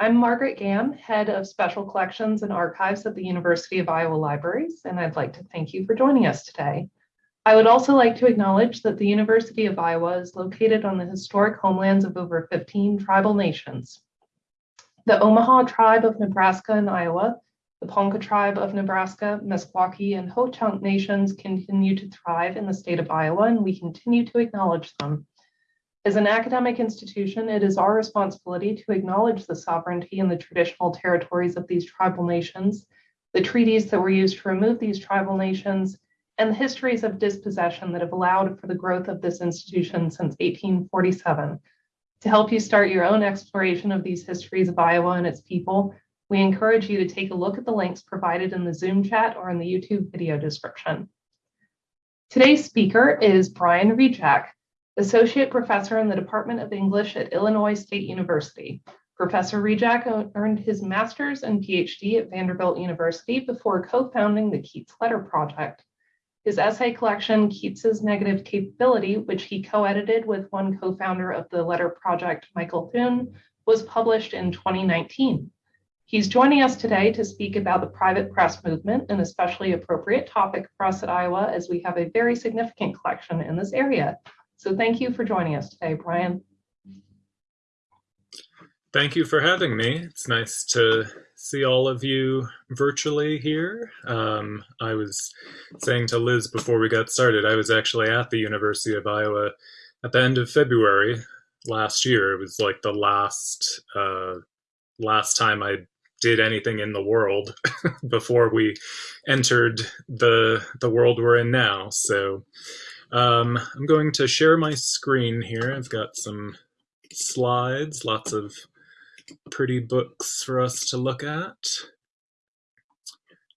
I'm Margaret Gam, Head of Special Collections and Archives at the University of Iowa Libraries, and I'd like to thank you for joining us today. I would also like to acknowledge that the University of Iowa is located on the historic homelands of over 15 tribal nations. The Omaha tribe of Nebraska and Iowa, the Ponca tribe of Nebraska, Meskwaki, and Ho-Chunk nations continue to thrive in the state of Iowa, and we continue to acknowledge them. As an academic institution, it is our responsibility to acknowledge the sovereignty and the traditional territories of these tribal nations, the treaties that were used to remove these tribal nations, and the histories of dispossession that have allowed for the growth of this institution since 1847. To help you start your own exploration of these histories of Iowa and its people, we encourage you to take a look at the links provided in the Zoom chat or in the YouTube video description. Today's speaker is Brian Rejack, Associate Professor in the Department of English at Illinois State University. Professor Rejack earned his master's and PhD at Vanderbilt University before co-founding the Keats Letter Project. His essay collection, Keats's Negative Capability, which he co-edited with one co-founder of the Letter Project, Michael Theune, was published in 2019. He's joining us today to speak about the private press movement, an especially appropriate topic for us at Iowa as we have a very significant collection in this area. So thank you for joining us today, Brian. Thank you for having me. It's nice to see all of you virtually here. Um, I was saying to Liz before we got started, I was actually at the University of Iowa at the end of February last year. It was like the last uh, last time I did anything in the world before we entered the the world we're in now. So um, I'm going to share my screen here. I've got some slides, lots of pretty books for us to look at,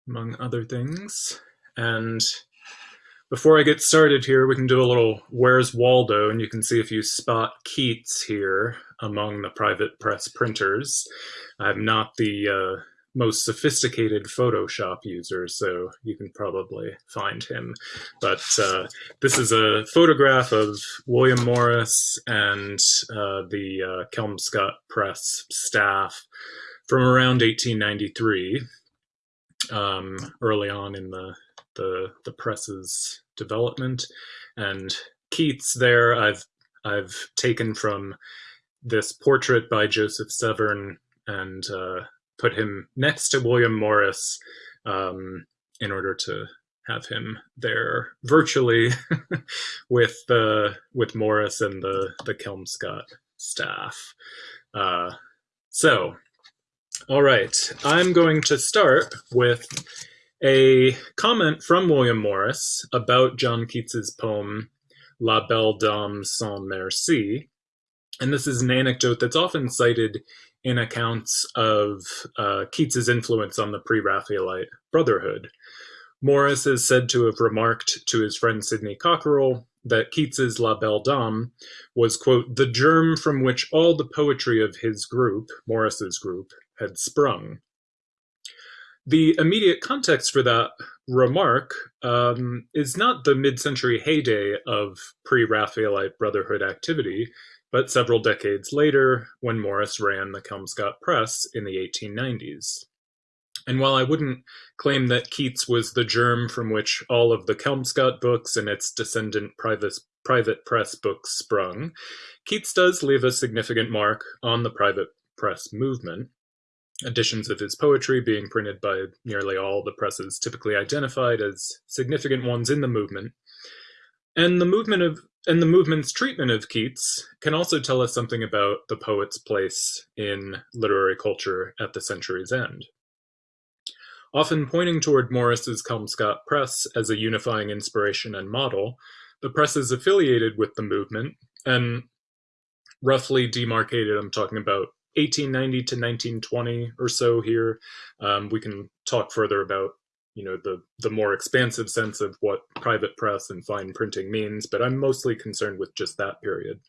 among other things. And before I get started here, we can do a little Where's Waldo, and you can see if you spot Keats here among the private press printers. I'm not the uh, most sophisticated Photoshop user, so you can probably find him. But uh, this is a photograph of William Morris and uh, the uh, Kelmscott Press staff from around 1893, um, early on in the, the, the press's development. And Keats there, I've I've taken from this portrait by Joseph Severn and uh, put him next to William Morris um, in order to have him there virtually with the with Morris and the the Kelmscott staff. Uh, so, all right, I'm going to start with a comment from William Morris about John Keats's poem La Belle Dame sans Merci. And this is an anecdote that's often cited in accounts of uh, Keats's influence on the pre-Raphaelite Brotherhood. Morris is said to have remarked to his friend Sidney Cockerell that Keats's La Belle Dame was, quote, the germ from which all the poetry of his group, Morris's group, had sprung. The immediate context for that remark um, is not the mid-century heyday of pre-Raphaelite Brotherhood activity, but several decades later when Morris ran the Kelmscott Press in the 1890s. And while I wouldn't claim that Keats was the germ from which all of the Kelmscott books and its descendant private, private press books sprung, Keats does leave a significant mark on the private press movement, editions of his poetry being printed by nearly all the presses typically identified as significant ones in the movement. And the movement of and the movement's treatment of Keats can also tell us something about the poet's place in literary culture at the century's end. Often pointing toward Morris's Kelmscott Press as a unifying inspiration and model, the press is affiliated with the movement and roughly demarcated, I'm talking about 1890 to 1920 or so here. Um, we can talk further about you know the the more expansive sense of what private press and fine printing means but i'm mostly concerned with just that period.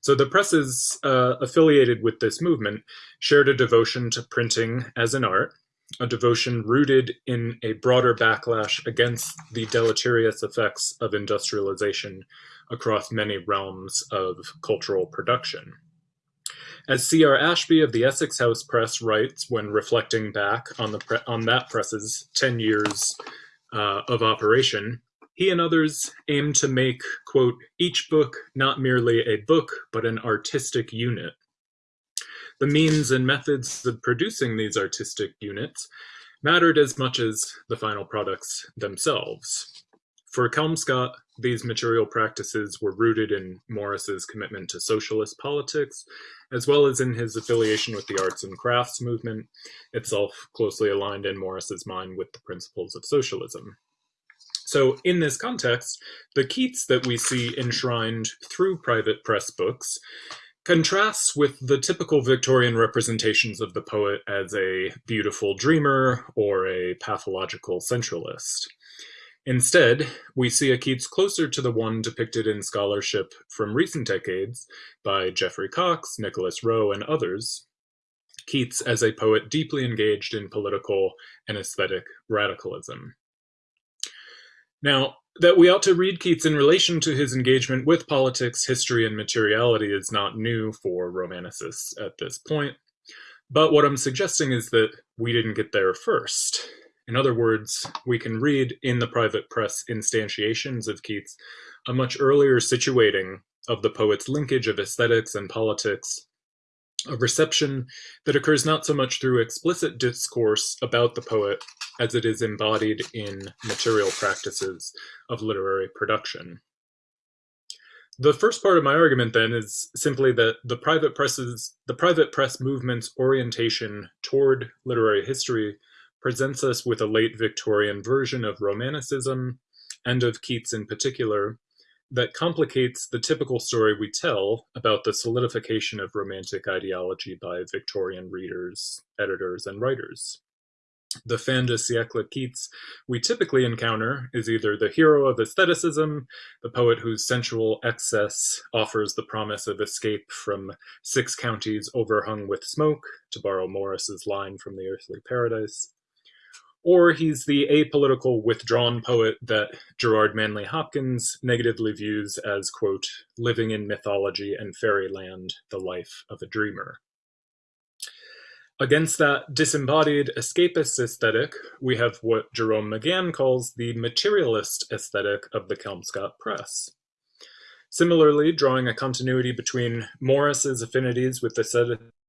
So the presses uh, affiliated with this movement shared a devotion to printing as an art a devotion rooted in a broader backlash against the deleterious effects of industrialization across many realms of cultural production As C.R. Ashby of the Essex House Press writes when reflecting back on, the on that press's 10 years uh, of operation, he and others aim to make, quote, each book not merely a book, but an artistic unit. The means and methods of producing these artistic units mattered as much as the final products themselves. For Kelmscott, these material practices were rooted in Morris's commitment to socialist politics, as well as in his affiliation with the arts and crafts movement, itself closely aligned in Morris's mind with the principles of socialism. So in this context, the Keats that we see enshrined through private press books contrasts with the typical Victorian representations of the poet as a beautiful dreamer or a pathological centralist. Instead, we see a Keats closer to the one depicted in scholarship from recent decades by Jeffrey Cox, Nicholas Roe, and others. Keats as a poet deeply engaged in political and aesthetic radicalism. Now, that we ought to read Keats in relation to his engagement with politics, history, and materiality is not new for Romanticists at this point. But what I'm suggesting is that we didn't get there first. In other words, we can read in the private press instantiations of Keats a much earlier situating of the poet's linkage of aesthetics and politics, a reception that occurs not so much through explicit discourse about the poet as it is embodied in material practices of literary production. The first part of my argument then is simply that the private presses the private press movement's orientation toward literary history presents us with a late Victorian version of Romanticism, and of Keats in particular, that complicates the typical story we tell about the solidification of Romantic ideology by Victorian readers, editors, and writers. The fin de siècle Keats we typically encounter is either the hero of aestheticism, the poet whose sensual excess offers the promise of escape from six counties overhung with smoke, to borrow Morris's line from the Earthly Paradise, or he's the apolitical withdrawn poet that Gerard Manley Hopkins negatively views as, quote, living in mythology and fairyland, the life of a dreamer. Against that disembodied escapist aesthetic, we have what Jerome McGann calls the materialist aesthetic of the Kelmscott Press. Similarly, drawing a continuity between Morris's affinities with,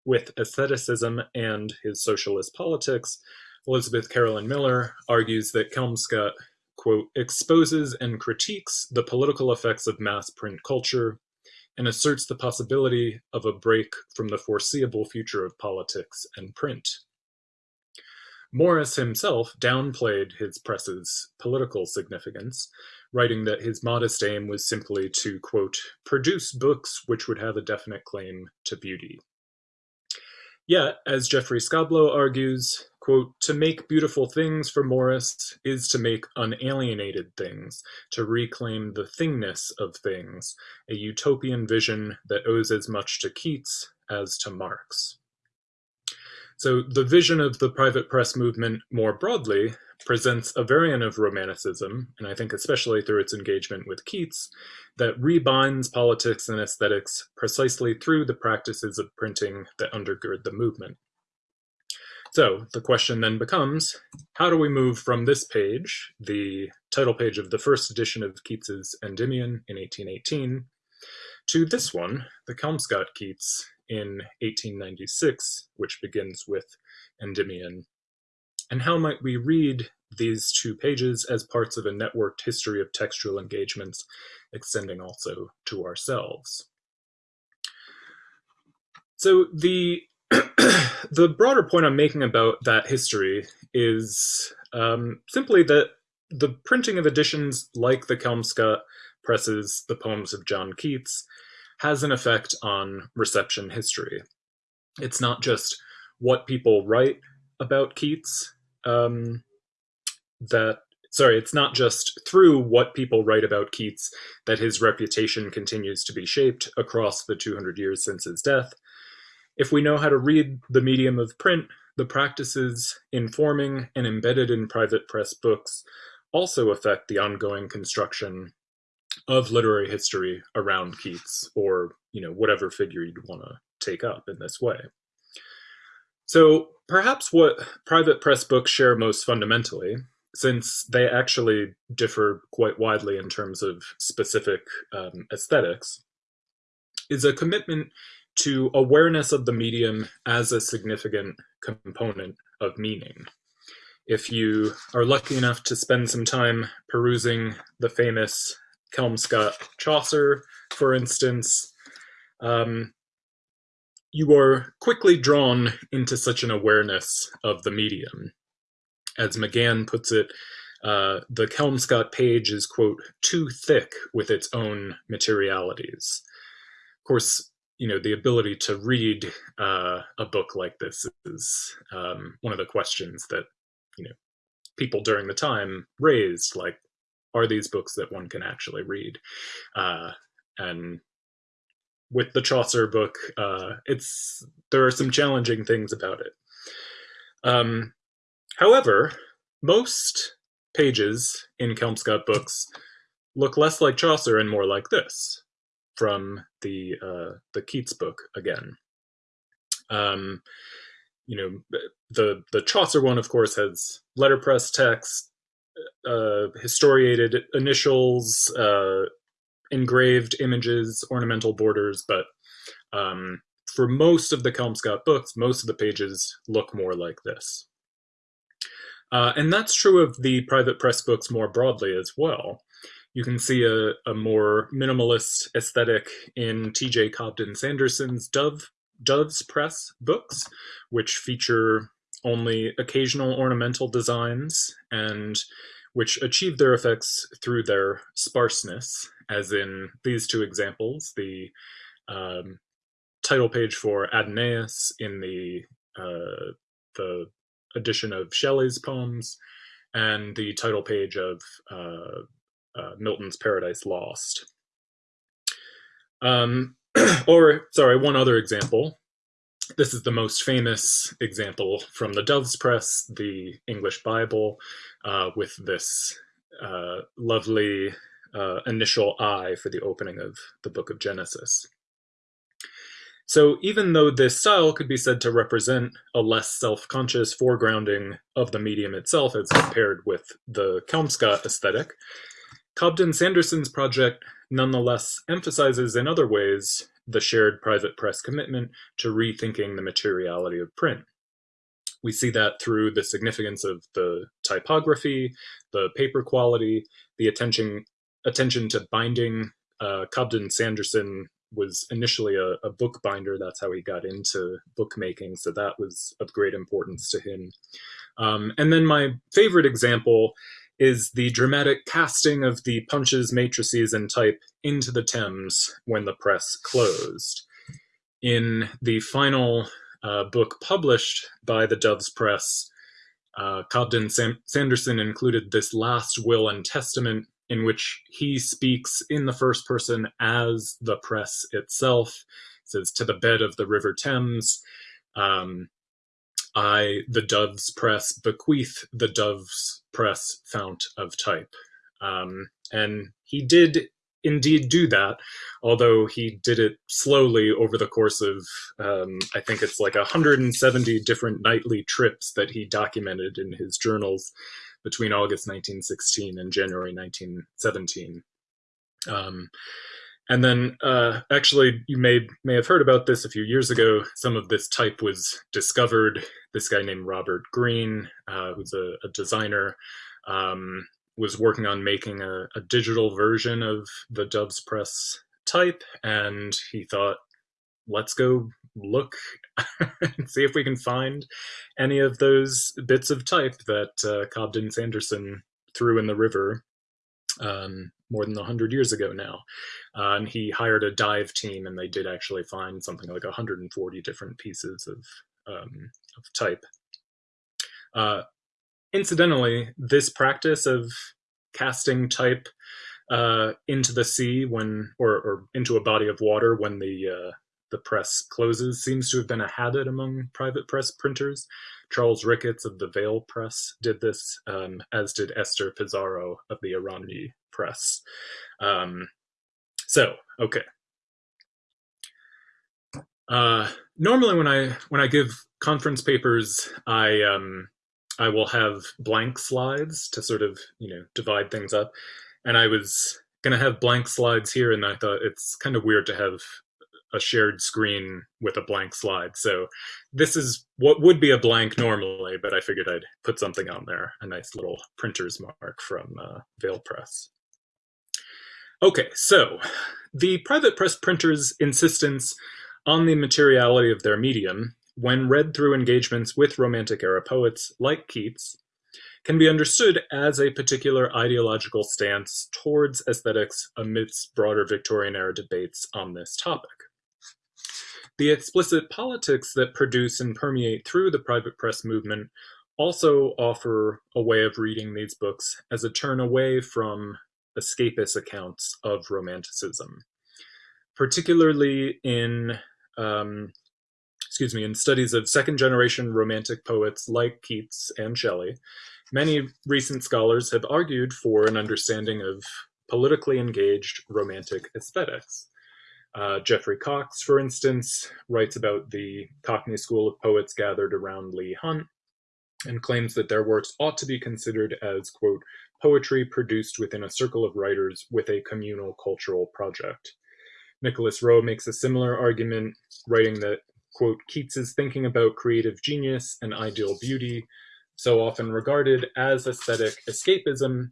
with aestheticism and his socialist politics, Elizabeth Carolyn Miller argues that Kelmscott, quote, exposes and critiques the political effects of mass print culture and asserts the possibility of a break from the foreseeable future of politics and print. Morris himself downplayed his press's political significance, writing that his modest aim was simply to, quote, produce books which would have a definite claim to beauty. Yet, as Jeffrey Skoblow argues, quote, to make beautiful things for Morris is to make unalienated things, to reclaim the thingness of things, a utopian vision that owes as much to Keats as to Marx. So the vision of the private press movement more broadly presents a variant of Romanticism, and I think especially through its engagement with Keats, that rebinds politics and aesthetics precisely through the practices of printing that undergird the movement. So the question then becomes, how do we move from this page, the title page of the first edition of Keats's Endymion in 1818, to this one, the Kelmscott Keats in 1896, which begins with Endymion. And how might we read these two pages as parts of a networked history of textual engagements extending also to ourselves? So the the broader point I'm making about that history is um, simply that the printing of editions like the Kelmscott presses the poems of John Keats has an effect on reception history. It's not just what people write about Keats um, that sorry, it's not just through what people write about Keats that his reputation continues to be shaped across the 200 years since his death. If we know how to read the medium of print, the practices informing and embedded in private press books also affect the ongoing construction of literary history around Keats or, you know, whatever figure you'd want to take up in this way. So perhaps what private press books share most fundamentally, since they actually differ quite widely in terms of specific um, aesthetics, is a commitment to awareness of the medium as a significant component of meaning. If you are lucky enough to spend some time perusing the famous Kelmscott Chaucer, for instance, um, you are quickly drawn into such an awareness of the medium. As McGann puts it, uh, the Kelmscott page is, quote, too thick with its own materialities. Of course, you know, the ability to read uh, a book like this is um, one of the questions that, you know, people during the time raised, like, are these books that one can actually read? Uh, and with the Chaucer book, uh, it's there are some challenging things about it. Um, however, most pages in Kelmscott books look less like Chaucer and more like this from the uh, the Keats book again. Um, you know, the the Chaucer one, of course, has letterpress text, uh, historiated initials, uh, engraved images, ornamental borders, but um, for most of the Kelmscott books, most of the pages look more like this. Uh, and that's true of the private press books more broadly as well. You can see a, a more minimalist aesthetic in T.J. Cobden Sanderson's Dove, Doves Press books, which feature only occasional ornamental designs and which achieve their effects through their sparseness, as in these two examples, the um, title page for Adonais in the, uh, the edition of Shelley's poems, and the title page of uh, uh, Milton's Paradise Lost. Um, or, sorry, one other example. This is the most famous example from the Doves Press, the English Bible, uh, with this uh, lovely uh, initial I for the opening of the book of Genesis. So even though this style could be said to represent a less self-conscious foregrounding of the medium itself as compared with the Kelmscott aesthetic, Cobden Sanderson's project nonetheless emphasizes in other ways the shared private press commitment to rethinking the materiality of print. We see that through the significance of the typography, the paper quality, the attention attention to binding. Uh, Cobden Sanderson was initially a, a bookbinder. That's how he got into bookmaking. So that was of great importance to him. Um, and then my favorite example is the dramatic casting of the punches, matrices, and type into the Thames when the press closed. In the final uh, book published by the Doves Press, uh, Cobden Sam Sanderson included this last will and testament in which he speaks in the first person as the press itself. It says, to the bed of the River Thames. Um, I, the Doves Press, bequeath the Doves Press fount of type. Um, and he did indeed do that, although he did it slowly over the course of, um, I think it's like 170 different nightly trips that he documented in his journals between August 1916 and January 1917. Um, and then, uh, actually, you may may have heard about this a few years ago. Some of this type was discovered. This guy named Robert Green, uh, who's a, a designer, um, was working on making a, a, digital version of the Doves Press type, and he thought, "Let's go look and see if we can find any of those bits of type that uh, Cobden Sanderson threw in the river." Um, more than 100 years ago now. Uh, and he hired a dive team, and they did actually find something like 140 different pieces of, um, of type. Uh, incidentally, this practice of casting type uh, into the sea when, or, or, into a body of water when the uh, the press closes seems to have been a habit among private press printers. Charles Ricketts of the Vale Press did this, um, as did Esther Pissarro of the Eragny Press. Um, so, okay. Uh, normally, when I when I give conference papers, I um, I will have blank slides to sort of you know divide things up, and I was gonna have blank slides here, and I thought it's kind of weird to have a shared screen with a blank slide. So this is what would be a blank normally, but I figured I'd put something on there, a nice little printer's mark from uh, Vale Press. Okay, so the private press printer's insistence on the materiality of their medium, when read through engagements with Romantic era poets like Keats, can be understood as a particular ideological stance towards aesthetics amidst broader Victorian era debates on this topic. The explicit politics that produce and permeate through the private press movement also offer a way of reading these books as a turn away from escapist accounts of Romanticism, particularly in um, excuse me, in studies of second generation Romantic poets like Keats and Shelley, many recent scholars have argued for an understanding of politically engaged Romantic aesthetics. Uh, Jeffrey Cox, for instance, writes about the Cockney school of poets gathered around Leigh Hunt and claims that their works ought to be considered as, quote, poetry produced within a circle of writers with a communal cultural project. Nicholas Roe makes a similar argument, writing that, quote, Keats's thinking about creative genius and ideal beauty, so often regarded as aesthetic escapism,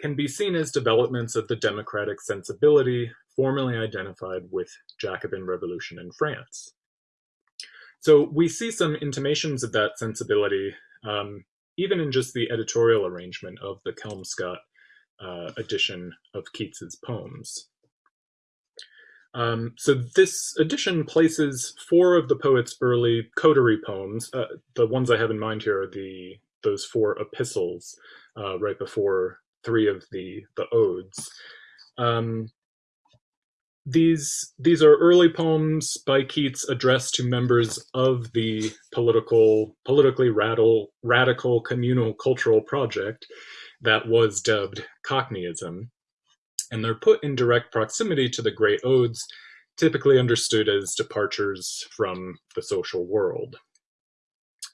can be seen as developments of the democratic sensibility formerly identified with Jacobin revolution in France. So we see some intimations of that sensibility um, even in just the editorial arrangement of the Kelmscott uh, edition of Keats's poems. Um, so this edition places four of the poet's early coterie poems. Uh, the ones I have in mind here are the those four epistles uh, right before three of the the odes. Um, these these are early poems by Keats addressed to members of the political politically radical radical communal cultural project that was dubbed Cockneyism and they're put in direct proximity to the great odes, typically understood as departures from the social world.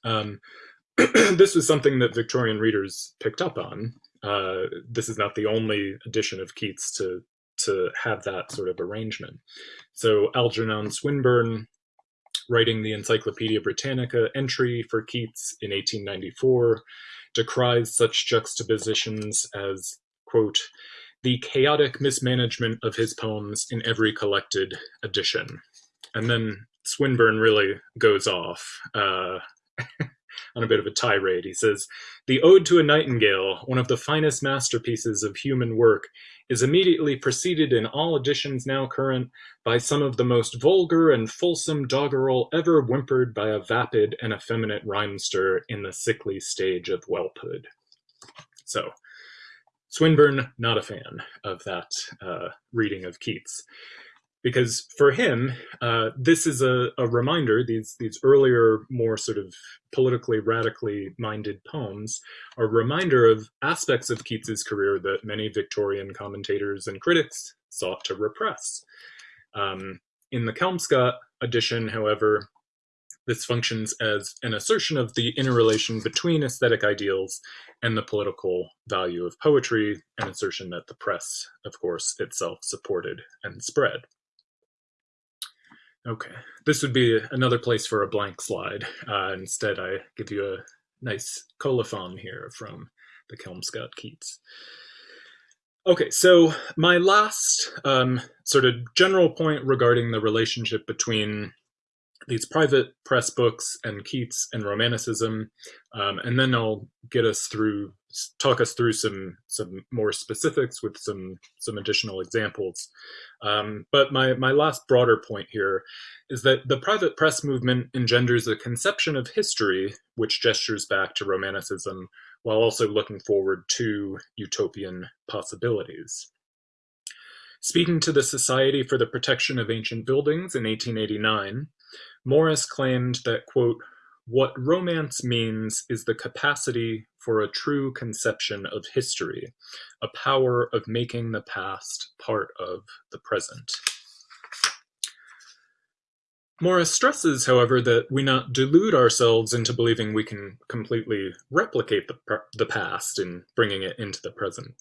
Um, this was something that Victorian readers picked up on. Uh, this is not the only edition of Keats to to have that sort of arrangement. So Algernon Swinburne, writing the Encyclopedia Britannica entry for Keats in 1894, decries such juxtapositions as, quote, the chaotic mismanagement of his poems in every collected edition. And then Swinburne really goes off uh, on a bit of a tirade. He says, The Ode to a Nightingale, one of the finest masterpieces of human work, is immediately preceded in all editions now current by some of the most vulgar and fulsome doggerel ever whimpered by a vapid and effeminate rhymester in the sickly stage of whelphood. So, Swinburne, not a fan of that uh, reading of Keats. Because for him, uh, this is a, a, reminder, these, these earlier, more sort of politically radically minded poems are a reminder of aspects of Keats's career that many Victorian commentators and critics sought to repress. Um, in the Kelmscott edition, however, this functions as an assertion of the interrelation between aesthetic ideals and the political value of poetry, an assertion that the press, of course, itself supported and spread. Okay, this would be another place for a blank slide. Uh, instead, I give you a nice colophon here from the Kelmscott Keats. Okay, so my last um, sort of general point regarding the relationship between these private press books and Keats and Romanticism, um, and then I'll get us through, talk us through some some more specifics with some some additional examples. Um, but my my last broader point here is that the private press movement engenders a conception of history which gestures back to Romanticism while also looking forward to utopian possibilities. Speaking to the Society for the Protection of Ancient Buildings in 1889, Morris claimed that, quote, what romance means is the capacity for a true conception of history, a power of making the past part of the present. Morris stresses, however, that we not delude ourselves into believing we can completely replicate the, the past in bringing it into the present.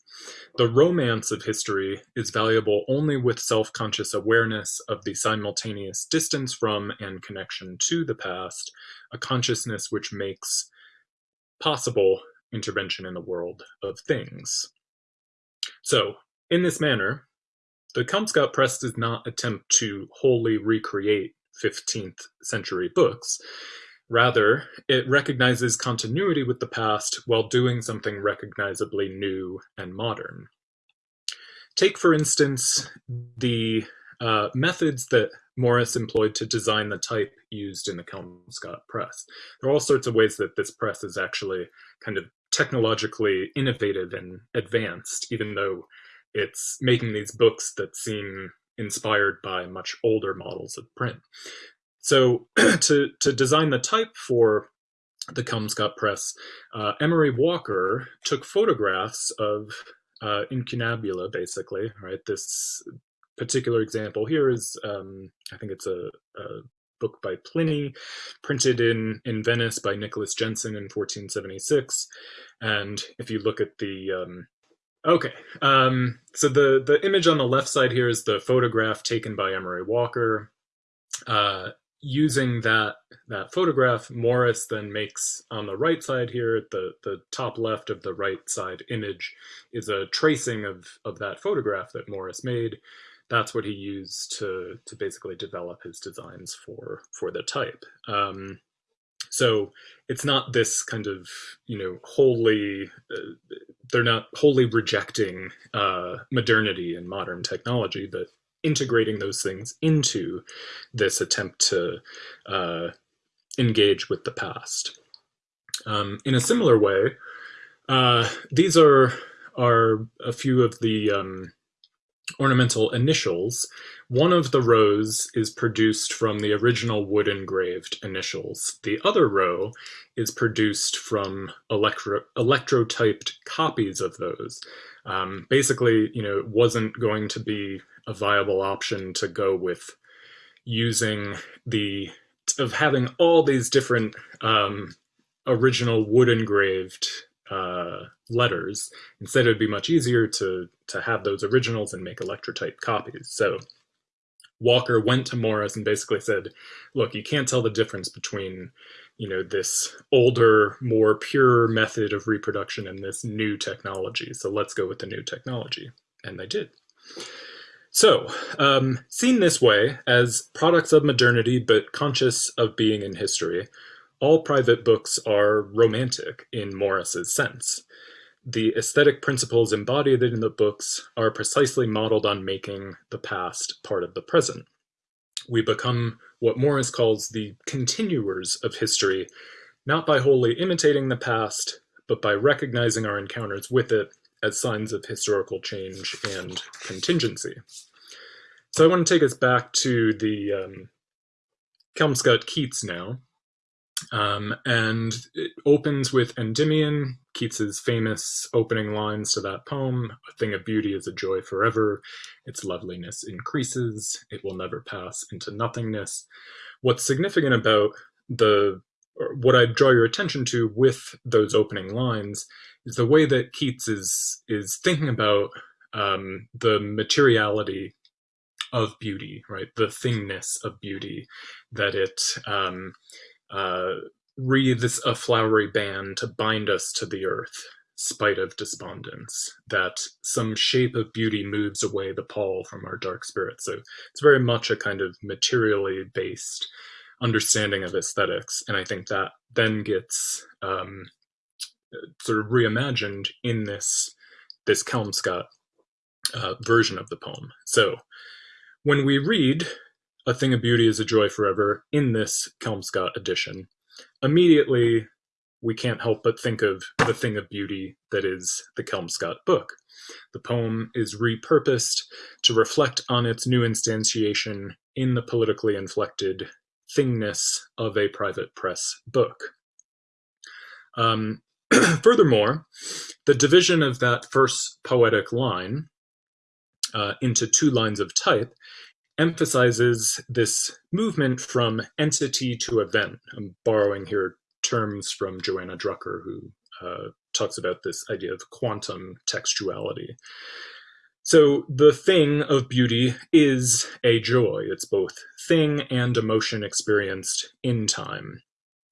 The romance of history is valuable only with self-conscious awareness of the simultaneous distance from and connection to the past, a consciousness which makes possible intervention in the world of things. So, in this manner, the Kelmscott Press does not attempt to wholly recreate 15th century books. Rather, it recognizes continuity with the past while doing something recognizably new and modern. Take, for instance, the uh, methods that Morris employed to design the type used in the Kelmscott press. There are all sorts of ways that this press is actually kind of technologically innovative and advanced, even though it's making these books that seem inspired by much older models of print. So to, to design the type for the Kelmscott press, uh, Emery Walker took photographs of uh, incunabula, basically, right? This particular example here is, um, I think it's a, a, book by Pliny, printed in, in Venice by Nicholas Jenson in 1476. And if you look at the um, Okay, um, so the, the image on the left side here is the photograph taken by Emery Walker. Uh, using that that photograph, Morris then makes on the right side here, the, the top left of the right side image is a tracing of, of that photograph that Morris made. That's what he used to, to basically develop his designs for, for the type. Um, so it's not this kind of, you know, wholly, uh, they're not wholly rejecting uh, modernity and modern technology, but integrating those things into this attempt to uh, engage with the past. Um, in a similar way, uh, these are are a few of the um, ornamental initials, one of the rows is produced from the original wood engraved initials. The other row is produced from electro electrotyped copies of those. Um, basically, you know, it wasn't going to be a viable option to go with using the of having all these different um, original wood engraved uh, letters. Instead, it would be much easier to to have those originals and make electrotype copies. So Walker went to Morris and basically said, "Look, you can't tell the difference between, you know, this older, more pure method of reproduction and this new technology. So let's go with the new technology." And they did. So, um, seen this way, as products of modernity but conscious of being in history, all private books are romantic in Morris's sense. The aesthetic principles embodied in the books are precisely modeled on making the past part of the present. We become what Morris calls the continuers of history, not by wholly imitating the past, but by recognizing our encounters with it as signs of historical change and contingency. So I want to take us back to the um, Kelmscott Keats now. Um, and it opens with Endymion, Keats's famous opening lines to that poem, a thing of beauty is a joy forever, its loveliness increases, it will never pass into nothingness. What's significant about the, what I draw your attention to with those opening lines is the way that Keats is, is thinking about um, the materiality of beauty, right? The thingness of beauty, that it, um, uh, wreathes a flowery band to bind us to the earth, spite of despondence, that some shape of beauty moves away the pall from our dark spirit. So it's very much a kind of materially based understanding of aesthetics. And I think that then gets um, sort of reimagined in this, this Kelmscott uh, version of the poem. So when we read a Thing of Beauty is a Joy Forever in this Kelmscott edition, immediately we can't help but think of the thing of beauty that is the Kelmscott book. The poem is repurposed to reflect on its new instantiation in the politically inflected thingness of a private press book. Um, furthermore, the division of that first poetic line uh, into two lines of type emphasizes this movement from entity to event. I'm borrowing here terms from Johanna Drucker, who uh, talks about this idea of quantum textuality. So the thing of beauty is a joy. It's both thing and emotion experienced in time.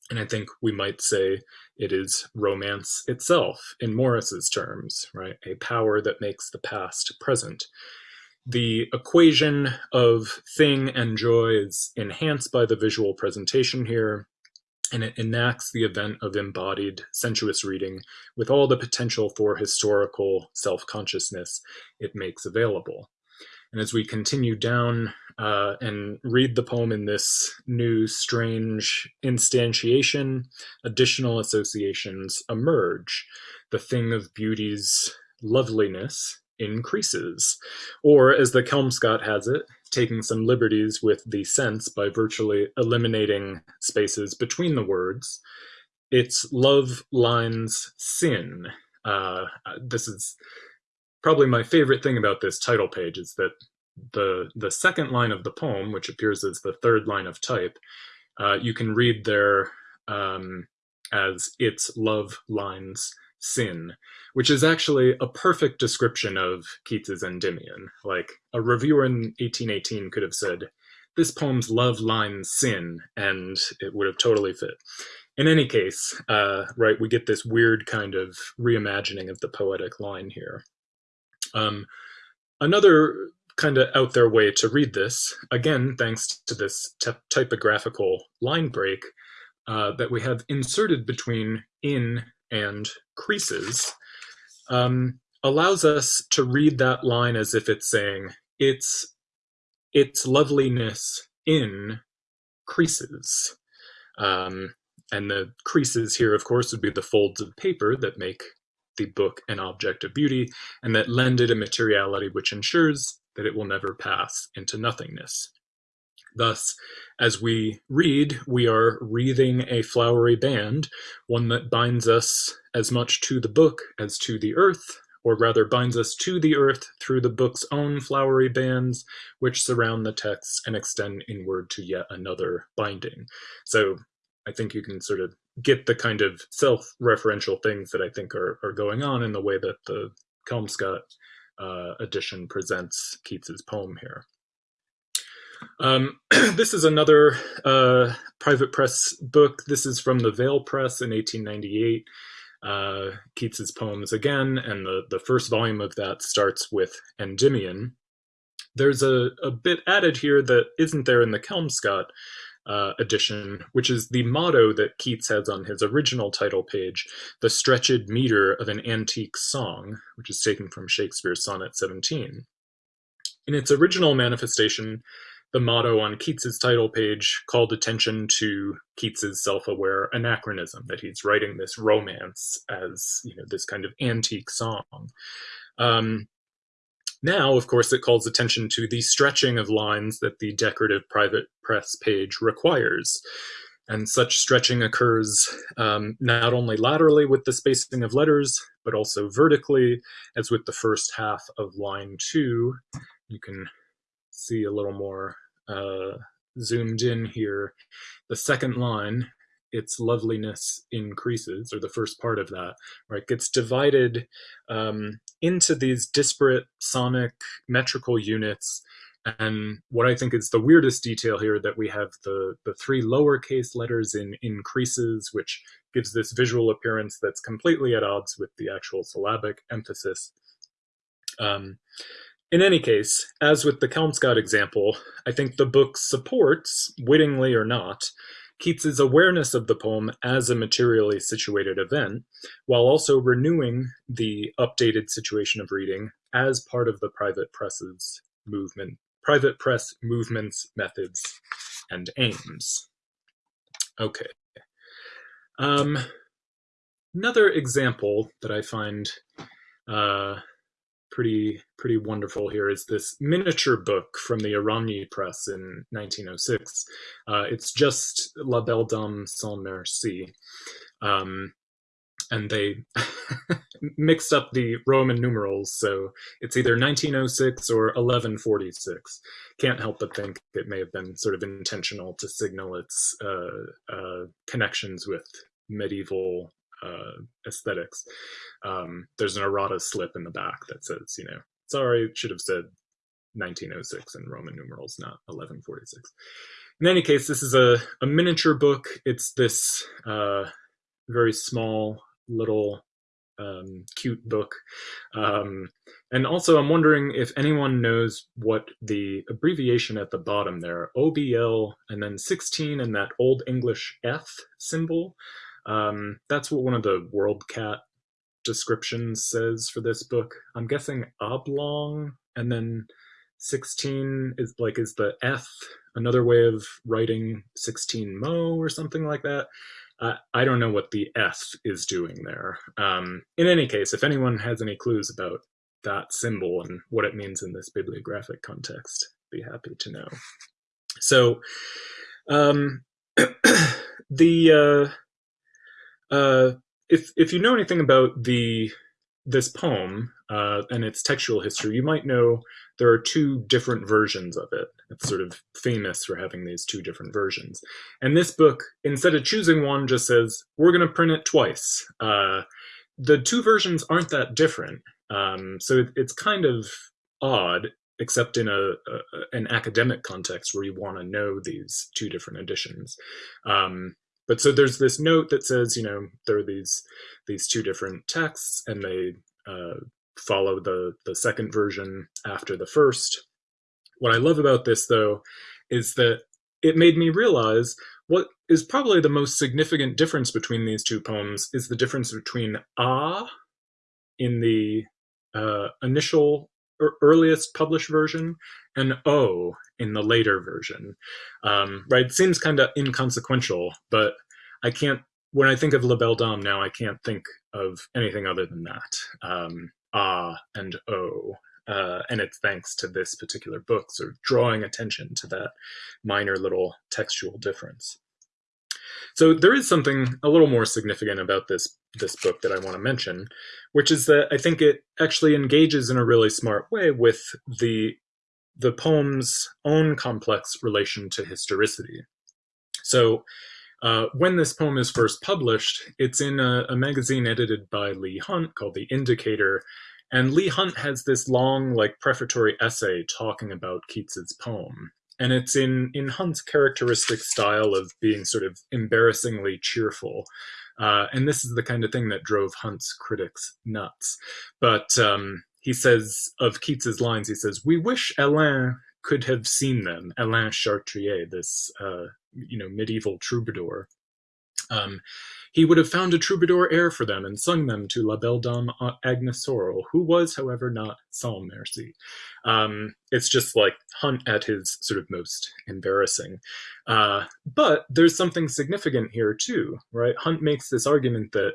And I think we might say it is romance itself, in Morris's terms, right? A power that makes the past present. The equation of thing and joy is enhanced by the visual presentation here, and it enacts the event of embodied sensuous reading with all the potential for historical self-consciousness it makes available. And as we continue down uh, and read the poem in this new strange instantiation, additional associations emerge. The thing of beauty's loveliness increases. Or, as the Kelmscott has it, taking some liberties with the sense by virtually eliminating spaces between the words, it's love lines sin. Uh, this is probably my favorite thing about this title page is that the the second line of the poem, which appears as the third line of type, uh, you can read there um, as its love lines sin, which is actually a perfect description of Keats's Endymion. Like a reviewer in 1818 could have said, this poem's love line sin, and it would have totally fit. In any case, uh, right, we get this weird kind of reimagining of the poetic line here. Um, another kind of out there way to read this, again, thanks to this typographical line break uh, that we have inserted between in and creases, um, allows us to read that line as if it's saying it's its loveliness in creases. Um, and the creases here, of course, would be the folds of paper that make the book an object of beauty and that lend it a materiality which ensures that it will never pass into nothingness. Thus, as we read, we are wreathing a flowery band, one that binds us as much to the book as to the earth, or rather binds us to the earth through the book's own flowery bands, which surround the text and extend inward to yet another binding. So I think you can sort of get the kind of self-referential things that I think are, are going on in the way that the Kelmscott uh, edition presents Keats's poem here. Um, this is another uh, private press book. This is from the Vale Press in 1898. Uh, Keats's poems again, and the, the first volume of that starts with Endymion. There's a, a bit added here that isn't there in the Kelmscott, uh, edition, which is the motto that Keats has on his original title page, the stretched meter of an antique song, which is taken from Shakespeare's Sonnet 17. In its original manifestation, the motto on Keats's title page called attention to Keats's self-aware anachronism, that he's writing this romance as you know this kind of antique song. Um, now, of course, it calls attention to the stretching of lines that the decorative private press page requires. And such stretching occurs um, not only laterally with the spacing of letters, but also vertically, as with the first half of line two. You can see a little more uh, zoomed in here. The second line its loveliness increases, or the first part of that, right, gets divided um, into these disparate sonic metrical units. And what I think is the weirdest detail here that we have the, the three lowercase letters in increases, which gives this visual appearance that's completely at odds with the actual syllabic emphasis. Um, in any case, as with the Kelmscott example, I think the book supports, wittingly or not, Keats's awareness of the poem as a materially situated event, while also renewing the updated situation of reading as part of the private press's movement, private press movements, methods, and aims. Okay. Um, another example that I find uh, pretty pretty wonderful here is this miniature book from the Eragny Press in 1906. Uh, it's just La Belle Dame sans Merci. Um, and they mixed up the Roman numerals, so it's either 1906 or 1146. Can't help but think it may have been sort of intentional to signal its uh, uh, connections with medieval uh, aesthetics. Um, there's an errata slip in the back that says, you know, sorry, it should have said 1906 in Roman numerals, not 1146. In any case, this is a, a miniature book. It's this uh, very small little um, cute book. Um, and also, I'm wondering if anyone knows what the abbreviation at the bottom there, OBL, and then 16, and that Old English F symbol. Um, that's what one of the WorldCat descriptions says for this book. I'm guessing oblong, and then 16 is like is the F another way of writing 16 mo or something like that. Uh, I don't know what the F is doing there. Um, in any case, if anyone has any clues about that symbol and what it means in this bibliographic context, be happy to know. So, um, the uh, uh, if if you know anything about the this poem uh, and its textual history, you might know there are two different versions of it. It's sort of famous for having these two different versions. And this book, instead of choosing one, just says, we're going to print it twice. Uh, the two versions aren't that different. Um, so it, it's kind of odd, except in a, a, an academic context where you want to know these two different editions. Um, but so there's this note that says, you know, there are these these two different texts, and they uh, follow the the second version after the first. What I love about this, though, is that it made me realize what is probably the most significant difference between these two poems is the difference between ah in the uh, initial earliest published version and o in the later version. Um, right? Seems kind of inconsequential, but I can't. When I think of La Belle Dame now, I can't think of anything other than that. Um, ah and oh. Uh, and it's thanks to this particular book sort of drawing attention to that minor little textual difference. So there is something a little more significant about this this book that I want to mention, which is that I think it actually engages in a really smart way with the the poem's own complex relation to historicity. So uh, when this poem is first published, it's in a, a, magazine edited by Leigh Hunt called The Indicator, and Leigh Hunt has this long, like, prefatory essay talking about Keats's poem. And it's in, in Hunt's characteristic style of being sort of embarrassingly cheerful. Uh, and this is the kind of thing that drove Hunt's critics nuts. But um, he says of Keats's lines, he says, We wish Alain could have seen them, Alain Chartier, this uh, you know medieval troubadour. Um, he would have found a troubadour air for them and sung them to La Belle Dame Agnes Sorel, who was, however, not sans merci. Um, it's just like Hunt at his sort of most embarrassing. Uh, but there's something significant here too, right? Hunt makes this argument that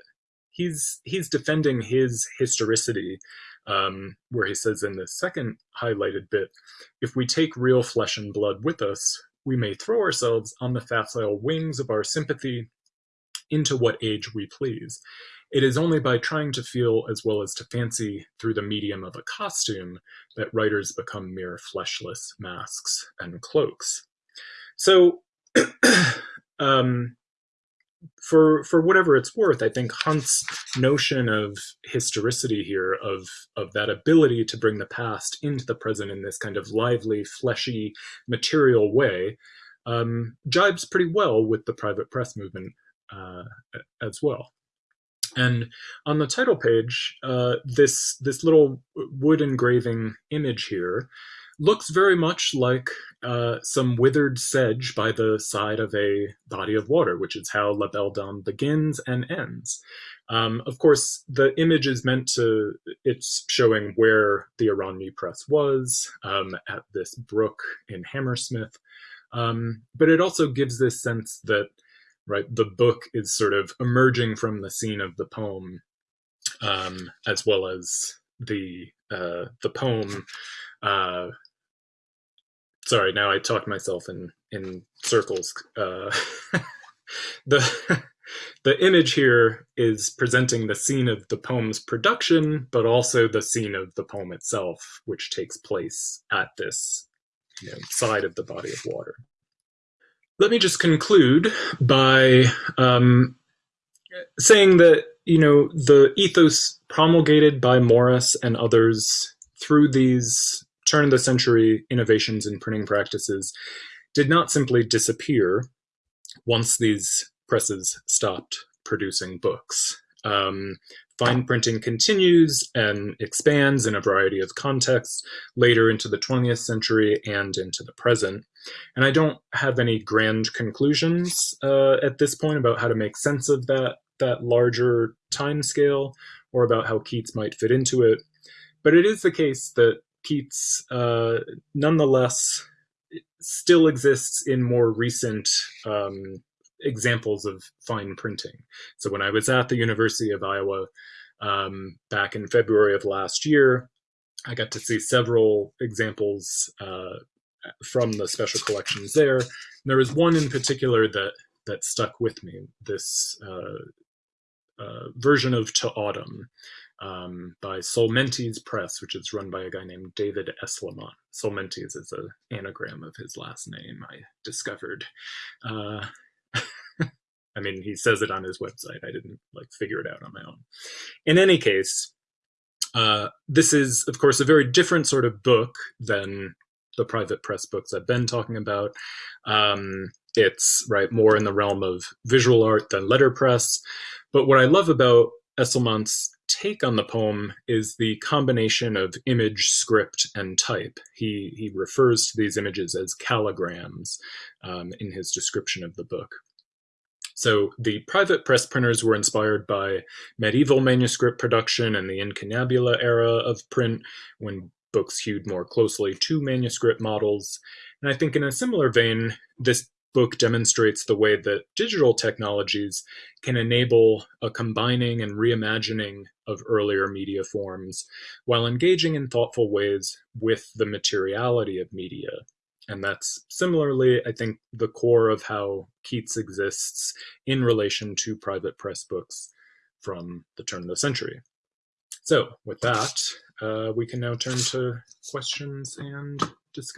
he's he's defending his historicity, um, where he says in the second highlighted bit, if we take real flesh and blood with us, we may throw ourselves on the facile wings of our sympathy into what age we please. It is only by trying to feel as well as to fancy through the medium of a costume that writers become mere fleshless masks and cloaks. So, um, for for whatever it's worth, I think Hunt's notion of historicity here, of of that ability to bring the past into the present in this kind of lively, fleshy, material way, um, jibes pretty well with the private press movement as well. And on the title page, uh, this this little wood engraving image here looks very much like uh, some withered sedge by the side of a body of water, which is how La Belle Dame begins and ends. Um, of course, the image is meant to, it's showing where the Eragny press was um, at this brook in Hammersmith. Um, but it also gives this sense that, right, the book is sort of emerging from the scene of the poem, um, as well as the uh, the poem uh, sorry, now I talked myself in in circles. Uh, the the image here is presenting the scene of the poem's production, but also the scene of the poem itself, which takes place at this you know, side of the body of water. Let me just conclude by um, saying that you know the ethos promulgated by Morris and others through these turn of the century innovations in printing practices did not simply disappear once these presses stopped producing books. Um, fine printing continues and expands in a variety of contexts later into the 20th century and into the present. And I don't have any grand conclusions uh, at this point about how to make sense of that, that larger time scale or about how Keats might fit into it. But it is the case that Keats, uh, nonetheless, still exists in more recent um, examples of fine printing. So when I was at the University of Iowa um, back in February of last year, I got to see several examples uh, from the special collections there. And there was one in particular that that stuck with me. This uh, uh, version of To Autumn um, by Solmentes Press, which is run by a guy named David Esslemont. Solmentes is an anagram of his last name, I discovered. Uh, I mean, he says it on his website. I didn't like figure it out on my own. In any case, uh, this is, of course, a very different sort of book than the private press books I've been talking about. Um, it's right more in the realm of visual art than letterpress. But what I love about Esslemont's take on the poem is the combination of image, script, and type. He, he refers to these images as calligrams um, in his description of the book. So the private press printers were inspired by medieval manuscript production and the incunabula era of print when books hewed more closely to manuscript models. And I think in a similar vein, this book demonstrates the way that digital technologies can enable a combining and reimagining of earlier media forms while engaging in thoughtful ways with the materiality of media. And that's similarly, I think, the core of how Keats exists in relation to private press books from the turn of the century. So with that, Uh, we can now turn to questions and discussion.